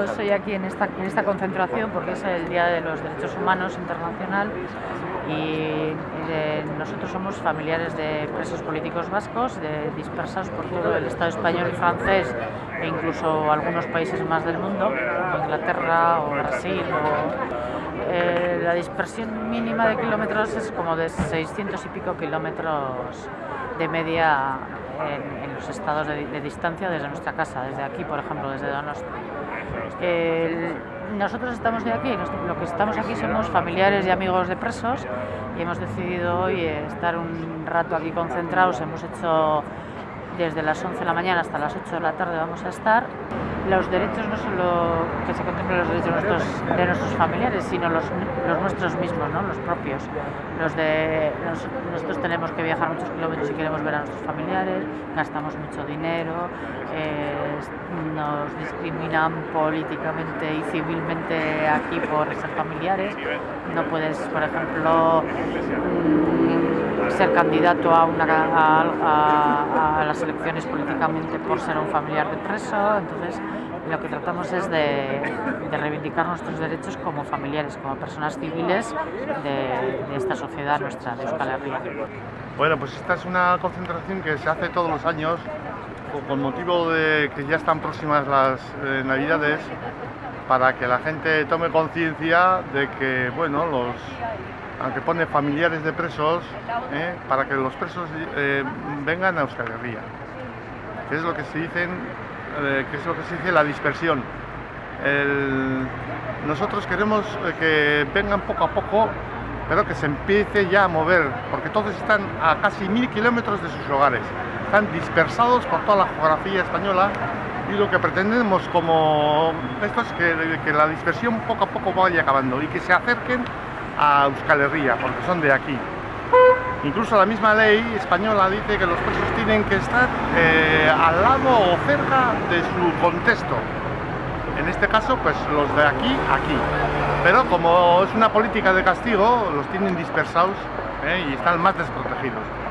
Yo estoy aquí en esta, en esta concentración porque es el Día de los Derechos Humanos Internacional y nosotros somos familiares de presos políticos vascos, de, dispersados por todo el Estado español y francés e incluso algunos países más del mundo, como Inglaterra o Brasil. Eh, la dispersión mínima de kilómetros es como de 600 y pico kilómetros de media en, los estados de, distancia desde nuestra casa, desde aquí, por ejemplo, desde Donosti. nosotros estamos de aquí, lo que estamos aquí somos familiares y amigos de presos y hemos decidido hoy estar un rato aquí concentrados, hemos hecho desde las 11 de la mañana hasta las 8 de la tarde vamos a estar. Los derechos no solo que se contemplen los derechos de nuestros, familiares, sino los, nuestros mismos, ¿no? los propios. Los de, nosotros tenemos que viajar muchos kilómetros si queremos ver a nuestros familiares, gastamos mucho dinero, eh, nos discriminan políticamente y civilmente aquí por ser familiares. No puedes, por ejemplo, ser candidato a, una, a, las elecciones políticamente por ser un familiar de preso, entonces lo que tratamos es de, reivindicar nuestros derechos como familiares, como personas civiles de, esta sociedad nuestra, de Euskal Herria. Bueno, pues esta es una concentración que se hace todos los años con motivo de que ya están próximas las eh, navidades para que la gente tome conciencia de que, bueno, los, aunque pone familiares de presos, eh, para que los presos eh, vengan a Euskal Herria que es lo que se dicen, que es lo que se dice la dispersión. nosotros queremos que vengan poco a poco, pero que se empiece ya a mover, porque todos están a casi mil kilómetros de sus hogares, están dispersados por toda la geografía española y lo que pretendemos como esto es que, la dispersión poco a poco vaya acabando y que se acerquen a Euskal Herria, porque son de aquí. Incluso la misma ley española dice que los presos tienen que estar eh, al lado o cerca de su contexto. En este caso, pues los de aquí, aquí. Pero como es una política de castigo, los tienen dispersados eh, y están más desprotegidos.